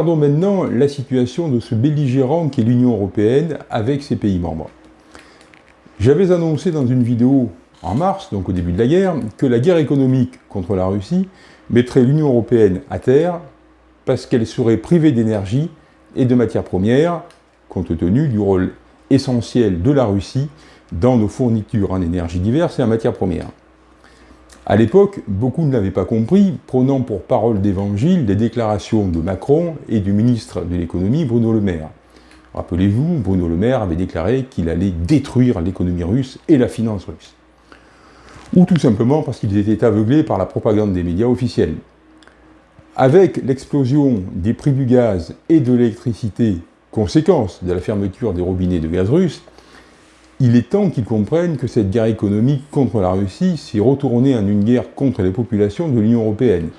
Regardons maintenant la situation de ce belligérant qu'est l'Union Européenne avec ses pays membres. J'avais annoncé dans une vidéo en mars, donc au début de la guerre, que la guerre économique contre la Russie mettrait l'Union Européenne à terre parce qu'elle serait privée d'énergie et de matières premières, compte tenu du rôle essentiel de la Russie dans nos fournitures en énergie diverses et en matières premières. À l'époque, beaucoup ne l'avaient pas compris, prenant pour parole d'évangile des déclarations de Macron et du ministre de l'économie Bruno Le Maire. Rappelez-vous, Bruno Le Maire avait déclaré qu'il allait détruire l'économie russe et la finance russe. Ou tout simplement parce qu'ils étaient aveuglés par la propagande des médias officiels. Avec l'explosion des prix du gaz et de l'électricité, conséquence de la fermeture des robinets de gaz russe, il est temps qu'ils comprennent que cette guerre économique contre la Russie s'est retournée en une guerre contre les populations de l'Union européenne,